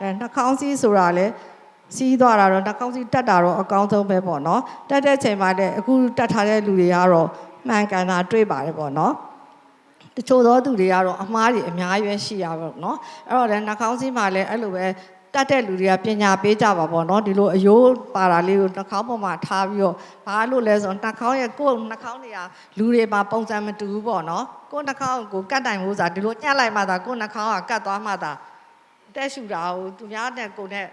အဲနှာခေါင်းစည်းဆိုတာလည်းစီးသွားတာတော့နှာခေါင်းစည်းတက်တာတော့အကောင်းဆုံးပဲပေါ့နော်တက်တဲ့ချိန်မှာလည်းအခုတက်ထားတဲ့လူတွေကတော့မှန်ကန်တာတွေ့ပါတယ်ပေါ့နော် တချို့သောသူတွေကတော့အမားတွေအများကြီးပဲရှိရပါတော့เนาะအဲ့တော့လည်းနှာခေါင်းစည်းမှာလည်းအဲ့လိုပဲတတ်တဲ့လူတွေကပညာပေးကြပါပေါ့เนาะဒီလိုအယိုးပါတာလေးကိုနှာခေါင်းပေါ်မှာထားပြီးတော့ဘာလို့လဲဆိုတော့နှာခေါင်းရဲ့ကိုယ်နှာခေါင်းတွေကလူတွေမှာပုံစံမတူဘူးပေါ့เนาะကိုယ်နှာခေါင်းကိုကတ်တိုင်ဖို့ဆိုတာဒီလိုညှက်လိုက်မှသာကိုယ်နှာခေါင်းကကတ်သွားမှသာ တက်ရှူတာကိုသူများနဲ့ကိုယ်နဲ့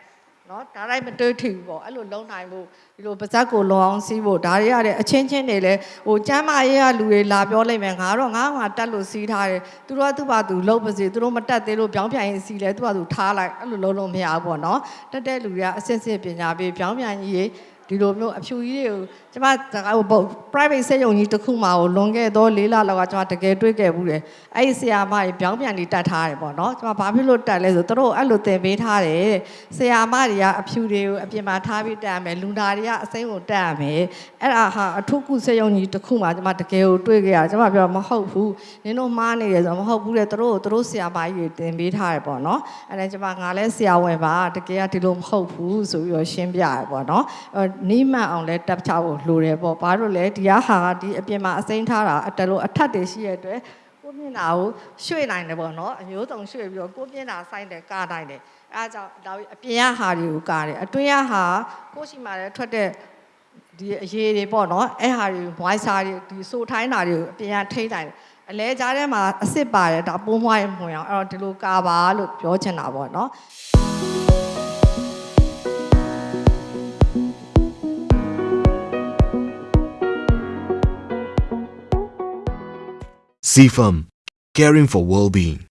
နော်ဒါတိုင်းမတွေးထီဘူးပေါ့အဲ့လိုလုံးနိုင်ဖို့ဒီလိုပါဇက်ကိုလုံအောင်စီးဖို့ဒါတွေရတဲ့အချင်းချင်းတွေလည်းဟိုကျမ်းမာရေးကလူတွေလာပြောလိုက်မယ်ငါတော့ငါငါတက်လို့စီးထားတယ်သူတို့ကသူ့ဘာသူလုံးပါစေသူတို့မတက်သေးလို့ပြောင်းပြန်ရင်စီးလဲသူ့ဘာသူထားလိုက်အဲ့လိုလုံးလို့မရဘူးပေါ့နော်တက်တဲ့လူတွေကအစစ်စစ်ပညာပေးပြောင်းပြန်ကြီး ဒီလိုမျိုးအဖြူကြီးတွေကိုကျမဟို private စေယုံကြီးတစ်ခုမှကိုလွန်ခဲ့တော့၄လလောက်ကကျမတကယ်တွေးခဲ့ဘူးတယ်အဲ့ဒီဆရာမကြီးပြောင်းပြန်နေတတ်ထားတယ်ပေါ့နော်ကျမဘာဖြစ်လို့တက်လဲဆိုသူတို့အဲ့လိုသင်ပေးထားတယ်ဆရာမတွေကအဖြူတွေကိုအပြင်မှာထားပြီးတက်ရမယ်လူနာတွေကအစိမ်းကိုတက်ရမယ်အဲ့ဒါဟာအထုကုစေယုံကြီးတစ်ခုမှကျမတကယ်ကိုတွေးခဲ့ရကျမပြောမဟုတ်ဘူးနင်တို့မှားနေတယ်ဆိုတော့မဟုတ်ဘူးလေသူတို့သူတို့ဆရာမကြီးတွေသင်ပေးထားတယ်ပေါ့နော်အဲ့ဒါကျမငါလဲဆရာဝင်ပါတကယ်ကဒီလိုမဟုတ်ဘူးဆိုပြီးတော့ရှင်းပြရပေါ့နော်အဲ့နီးမှန်အောင်လဲတက်ချဖို့လိုတယ်ပေါ့ဘာလို့လဲဒီကဟာကဒီအပြင်မှာအစိမ်းထားတာအတလို့အထက်တွေရှိရတဲ့အတွက်ကိုမျက်နှာကိုရွှေ့နိုင်တယ်ပေါ့နော်အမျိုးစုံရွှေ့ပြီးတော့ကိုမျက်နှာဆိုင်တယ်ကာနိုင်တယ်အဲဒါကြောင့်ဒါအပြင်ကဟာတွေကိုကာတယ်အတွင်းကဟာကိုရှိမှလည်းထွက်တဲ့ဒီအရေးတွေပေါ့နော်အဲဟာတွေ voice တွေဒီဆိုထိုင်းတာတွေကိုအပြင်ကထိတိုင်းတယ်အလဲကြားထဲမှာအစ်စ်ပါတယ်ဒါပိုးမွားရင်မှွင်အောင်အဲ့တော့ဒီလိုကာပါလို့ပြောချင်တာပေါ့နော် CFAM, caring for well-being.